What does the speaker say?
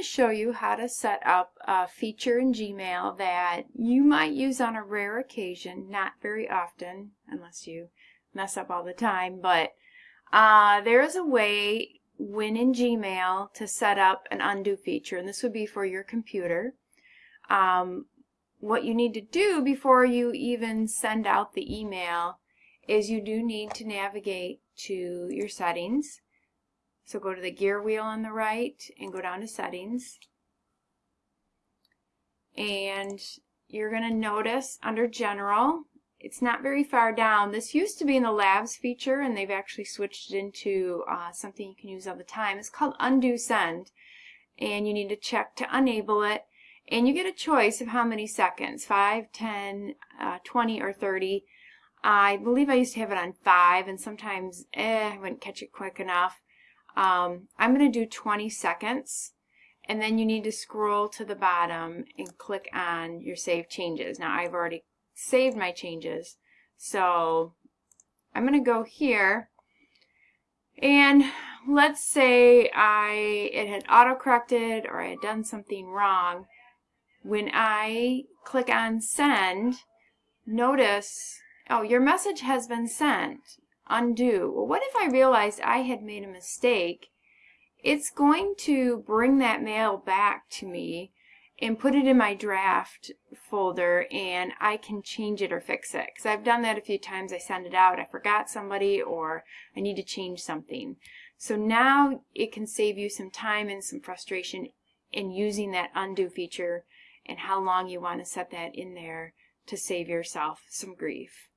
to show you how to set up a feature in Gmail that you might use on a rare occasion, not very often, unless you mess up all the time, but uh, there is a way when in Gmail to set up an undo feature, and this would be for your computer. Um, what you need to do before you even send out the email is you do need to navigate to your settings so go to the gear wheel on the right and go down to settings. And you're going to notice under general, it's not very far down. This used to be in the labs feature and they've actually switched it into uh, something you can use all the time. It's called undo send and you need to check to enable it and you get a choice of how many seconds 5 10 uh, 20 or 30 I believe I used to have it on 5 and sometimes eh, I wouldn't catch it quick enough um, I'm going to do 20 seconds and then you need to scroll to the bottom and click on your save changes. Now I've already saved my changes so I'm going to go here and let's say I it had auto-corrected or I had done something wrong. When I click on send, notice, oh, your message has been sent undo. Well, what if I realized I had made a mistake? It's going to bring that mail back to me and put it in my draft folder and I can change it or fix it. Because I've done that a few times. I send it out, I forgot somebody, or I need to change something. So now it can save you some time and some frustration in using that undo feature and how long you want to set that in there to save yourself some grief.